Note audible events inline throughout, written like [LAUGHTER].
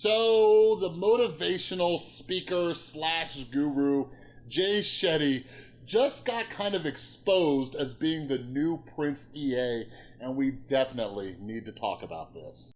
So the motivational speaker slash guru, Jay Shetty, just got kind of exposed as being the new Prince EA, and we definitely need to talk about this.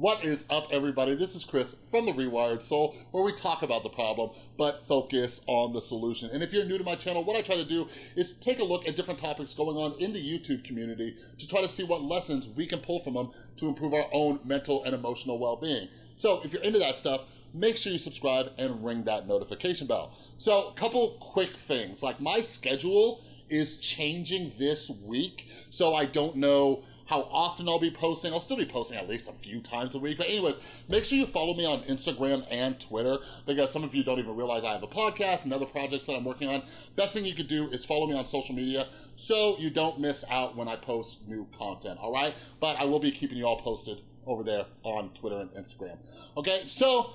What is up, everybody? This is Chris from The Rewired Soul, where we talk about the problem, but focus on the solution. And if you're new to my channel, what I try to do is take a look at different topics going on in the YouTube community to try to see what lessons we can pull from them to improve our own mental and emotional well-being. So if you're into that stuff, make sure you subscribe and ring that notification bell. So a couple quick things, like my schedule is changing this week, so I don't know how often I'll be posting. I'll still be posting at least a few times a week. But anyways, make sure you follow me on Instagram and Twitter because some of you don't even realize I have a podcast and other projects that I'm working on. Best thing you could do is follow me on social media so you don't miss out when I post new content, all right? But I will be keeping you all posted over there on Twitter and Instagram. Okay, so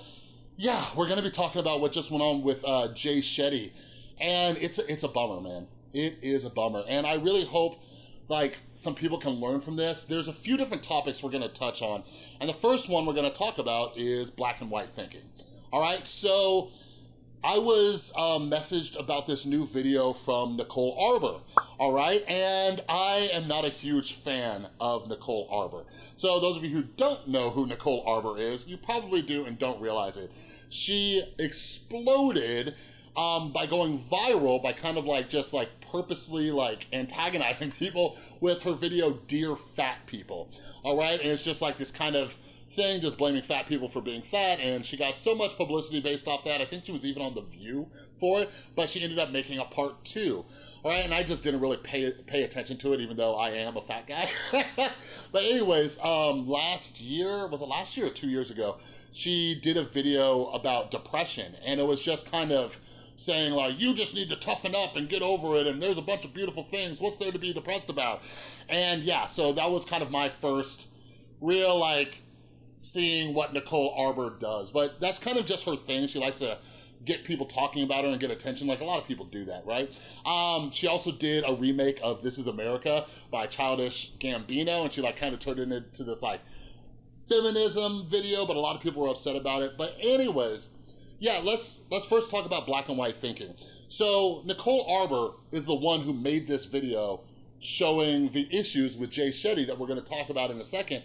yeah, we're gonna be talking about what just went on with uh, Jay Shetty. And it's it's a bummer, man. It is a bummer. And I really hope like some people can learn from this. There's a few different topics we're gonna touch on. And the first one we're gonna talk about is black and white thinking. All right, so I was um, messaged about this new video from Nicole Arbour, all right? And I am not a huge fan of Nicole Arbour. So those of you who don't know who Nicole Arbour is, you probably do and don't realize it. She exploded um, by going viral by kind of like just like purposely like antagonizing [LAUGHS] people with her video Dear Fat People, all right? And it's just like this kind of thing, just blaming fat people for being fat, and she got so much publicity based off that. I think she was even on The View for it, but she ended up making a part two. All right, and I just didn't really pay pay attention to it, even though I am a fat guy. [LAUGHS] but anyways, um, last year, was it last year or two years ago, she did a video about depression, and it was just kind of saying like, you just need to toughen up and get over it and there's a bunch of beautiful things, what's there to be depressed about? And yeah, so that was kind of my first real like, seeing what Nicole Arbour does. But that's kind of just her thing. She likes to get people talking about her and get attention like a lot of people do that, right? Um, she also did a remake of This Is America by Childish Gambino and she like kind of turned it into this like feminism video, but a lot of people were upset about it. But anyways, yeah, let's let's first talk about black and white thinking. So Nicole Arbour is the one who made this video showing the issues with Jay Shetty that we're gonna talk about in a second.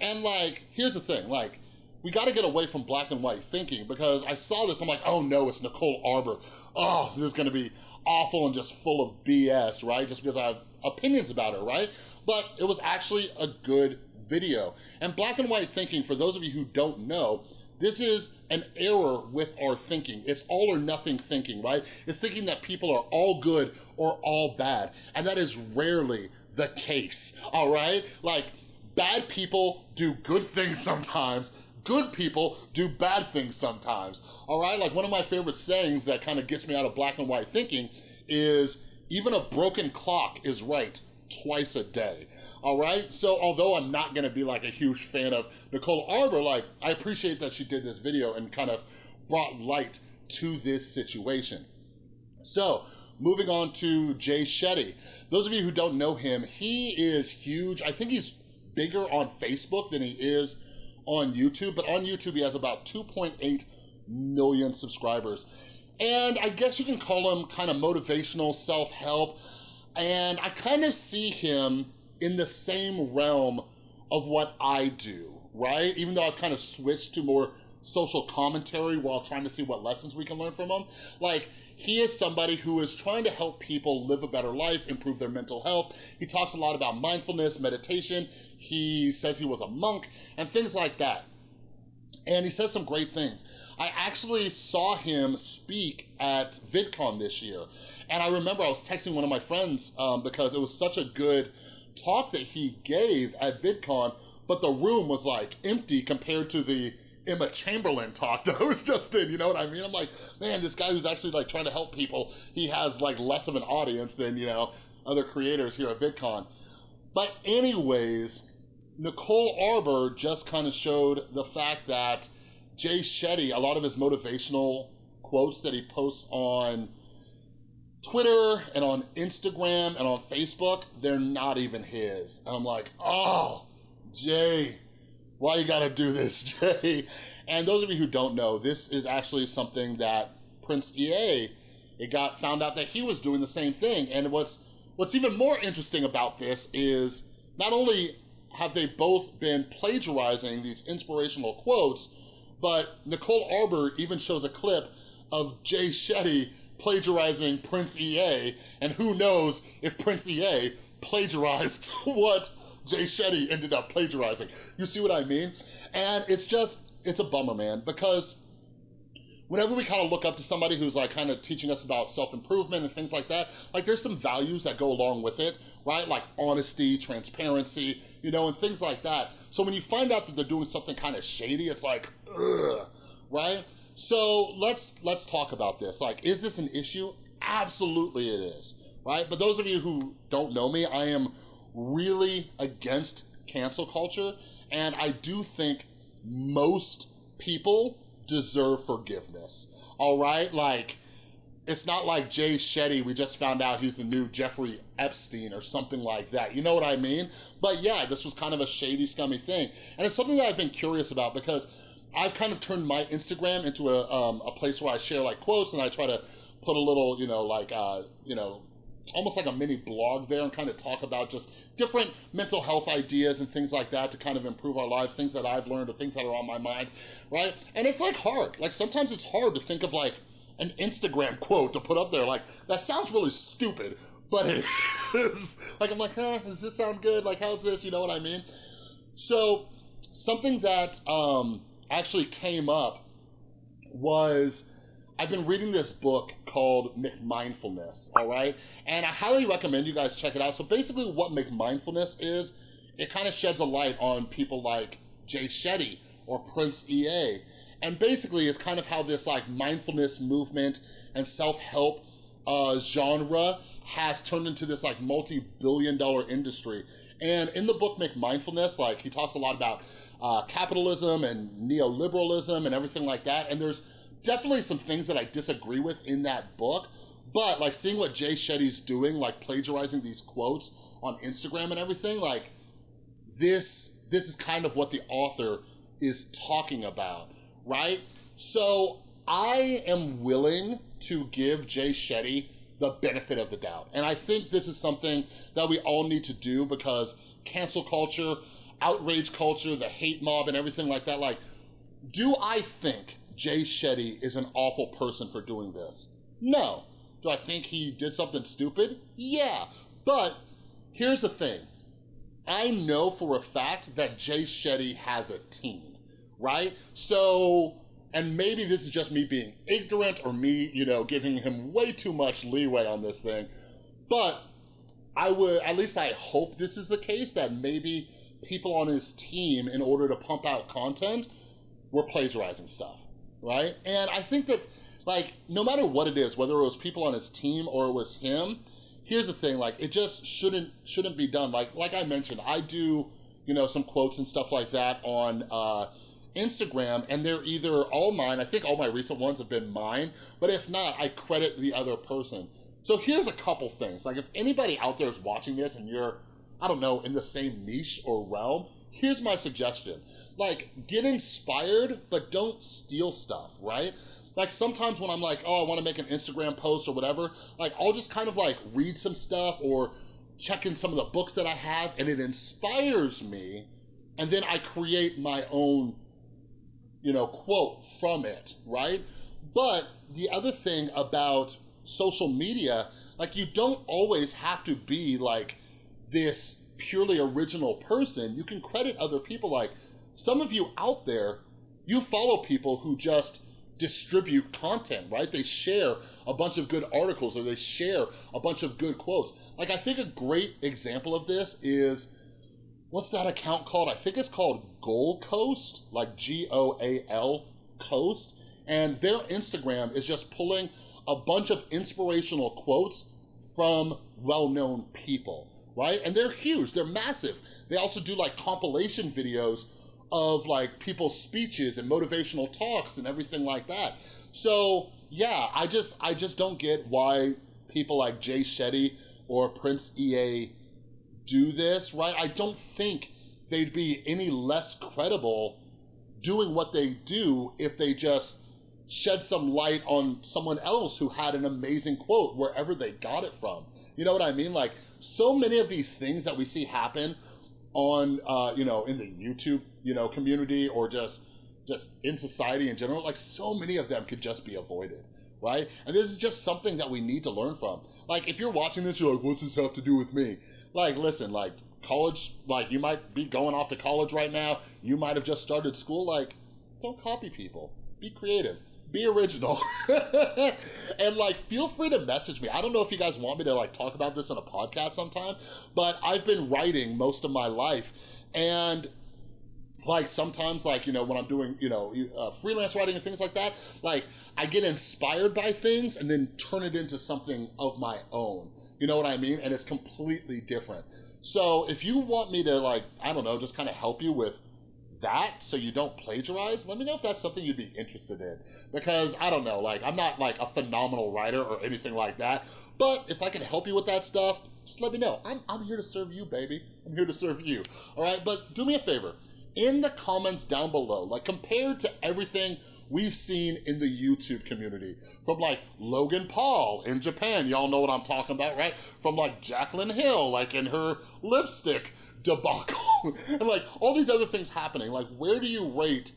And like, here's the thing, like, we gotta get away from black and white thinking because I saw this, I'm like, oh no, it's Nicole Arbour. Oh, this is gonna be awful and just full of BS, right? Just because I have opinions about her, right? But it was actually a good video. And black and white thinking, for those of you who don't know, this is an error with our thinking. It's all or nothing thinking, right? It's thinking that people are all good or all bad. And that is rarely the case, all right? Like, bad people do good things sometimes, good people do bad things sometimes, all right? Like one of my favorite sayings that kind of gets me out of black and white thinking is, even a broken clock is right twice a day all right? So although I'm not gonna be like a huge fan of Nicole Arbour, like I appreciate that she did this video and kind of brought light to this situation. So moving on to Jay Shetty. Those of you who don't know him, he is huge. I think he's bigger on Facebook than he is on YouTube, but on YouTube he has about 2.8 million subscribers. And I guess you can call him kind of motivational self-help. And I kind of see him in the same realm of what I do, right? Even though I've kind of switched to more social commentary while trying to see what lessons we can learn from him. Like, he is somebody who is trying to help people live a better life, improve their mental health. He talks a lot about mindfulness, meditation. He says he was a monk and things like that. And he says some great things. I actually saw him speak at VidCon this year. And I remember I was texting one of my friends um, because it was such a good talk that he gave at VidCon, but the room was like empty compared to the Emma Chamberlain talk that was just in, you know what I mean? I'm like, man, this guy who's actually like trying to help people, he has like less of an audience than, you know, other creators here at VidCon. But anyways, Nicole Arbour just kind of showed the fact that Jay Shetty, a lot of his motivational quotes that he posts on Twitter and on Instagram and on Facebook, they're not even his. And I'm like, oh, Jay, why you gotta do this, [LAUGHS] Jay? And those of you who don't know, this is actually something that Prince EA, it got found out that he was doing the same thing. And what's what's even more interesting about this is not only have they both been plagiarizing these inspirational quotes, but Nicole Arbour even shows a clip of Jay Shetty plagiarizing Prince EA, and who knows if Prince EA plagiarized [LAUGHS] what Jay Shetty ended up plagiarizing. You see what I mean? And it's just, it's a bummer, man, because whenever we kind of look up to somebody who's like kind of teaching us about self-improvement and things like that, like there's some values that go along with it, right? Like honesty, transparency, you know, and things like that. So when you find out that they're doing something kind of shady, it's like, ugh, right? So let's let's talk about this. Like, is this an issue? Absolutely it is, right? But those of you who don't know me, I am really against cancel culture, and I do think most people deserve forgiveness, all right? Like, it's not like Jay Shetty, we just found out he's the new Jeffrey Epstein or something like that. You know what I mean? But yeah, this was kind of a shady, scummy thing. And it's something that I've been curious about because I've kind of turned my Instagram into a, um, a place where I share like quotes and I try to put a little, you know, like, uh, you know, almost like a mini blog there and kind of talk about just different mental health ideas and things like that to kind of improve our lives, things that I've learned or things that are on my mind, right? And it's like hard. Like sometimes it's hard to think of like an Instagram quote to put up there. Like that sounds really stupid, but it [LAUGHS] is. like I'm like, huh, does this sound good? Like how's this? You know what I mean? So something that, um, actually came up was I've been reading this book called McMindfulness, all right? And I highly recommend you guys check it out. So basically what McMindfulness is, it kind of sheds a light on people like Jay Shetty or Prince EA. And basically it's kind of how this like mindfulness movement and self-help uh, genre has turned into this like multi-billion dollar industry. And in the book McMindfulness, like he talks a lot about uh, capitalism and neoliberalism and everything like that. And there's definitely some things that I disagree with in that book, but like seeing what Jay Shetty's doing, like plagiarizing these quotes on Instagram and everything, like this, this is kind of what the author is talking about, right? So I am willing to give Jay Shetty the benefit of the doubt. And I think this is something that we all need to do because cancel culture, outrage culture, the hate mob and everything like that, like, do I think Jay Shetty is an awful person for doing this? No. Do I think he did something stupid? Yeah. But here's the thing. I know for a fact that Jay Shetty has a team, right? So, and maybe this is just me being ignorant or me, you know, giving him way too much leeway on this thing, but I would, at least I hope this is the case, that maybe people on his team, in order to pump out content, were plagiarizing stuff, right? And I think that, like, no matter what it is, whether it was people on his team or it was him, here's the thing, like, it just shouldn't shouldn't be done. Like, like I mentioned, I do, you know, some quotes and stuff like that on uh, Instagram, and they're either all mine, I think all my recent ones have been mine, but if not, I credit the other person. So here's a couple things. Like, if anybody out there is watching this and you're I don't know, in the same niche or realm, here's my suggestion. Like, get inspired, but don't steal stuff, right? Like sometimes when I'm like, oh, I wanna make an Instagram post or whatever, like I'll just kind of like read some stuff or check in some of the books that I have and it inspires me and then I create my own, you know, quote from it, right? But the other thing about social media, like you don't always have to be like this purely original person, you can credit other people. Like some of you out there, you follow people who just distribute content, right? They share a bunch of good articles or they share a bunch of good quotes. Like I think a great example of this is, what's that account called? I think it's called Goal Coast, like G-O-A-L Coast. And their Instagram is just pulling a bunch of inspirational quotes from well-known people right? And they're huge, they're massive. They also do like compilation videos of like people's speeches and motivational talks and everything like that. So yeah, I just, I just don't get why people like Jay Shetty or Prince EA do this, right? I don't think they'd be any less credible doing what they do if they just shed some light on someone else who had an amazing quote wherever they got it from. You know what I mean? Like so many of these things that we see happen on, uh, you know, in the YouTube, you know, community or just, just in society in general, like so many of them could just be avoided right? And this is just something that we need to learn from. Like, if you're watching this, you're like, what's this have to do with me? Like, listen, like, college, like, you might be going off to college right now. You might have just started school. Like, don't copy people. Be creative. Be original. [LAUGHS] and, like, feel free to message me. I don't know if you guys want me to, like, talk about this on a podcast sometime, but I've been writing most of my life. And like sometimes like you know when i'm doing you know uh, freelance writing and things like that like i get inspired by things and then turn it into something of my own you know what i mean and it's completely different so if you want me to like i don't know just kind of help you with that so you don't plagiarize let me know if that's something you'd be interested in. Because i don't know like i'm not like a phenomenal writer or anything like that but if i can help you with that stuff just let me know. I'm, I'm here to serve you baby. I'm here to serve you. All right but do me a favor. In the comments down below, like compared to everything we've seen in the YouTube community. From like Logan Paul in Japan, y'all know what I'm talking about, right? From like Jaclyn Hill, like in her lipstick debacle. [LAUGHS] and like all these other things happening. Like where do you rate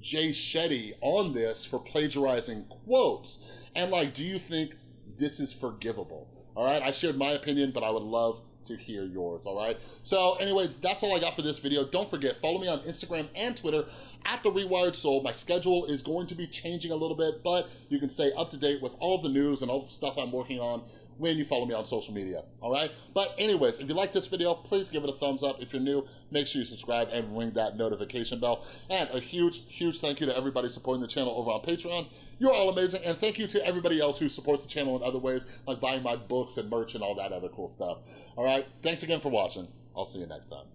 Jay Shetty on this for plagiarizing quotes? And like, do you think this is forgivable? All right, I shared my opinion, but I would love to hear yours, all right? So anyways, that's all I got for this video. Don't forget, follow me on Instagram and Twitter at The Rewired Soul. My schedule is going to be changing a little bit, but you can stay up to date with all the news and all the stuff I'm working on when you follow me on social media, all right? But anyways, if you like this video, please give it a thumbs up. If you're new, make sure you subscribe and ring that notification bell. And a huge, huge thank you to everybody supporting the channel over on Patreon. You're all amazing. And thank you to everybody else who supports the channel in other ways, like buying my books and merch and all that other cool stuff. All right? Thanks again for watching. I'll see you next time.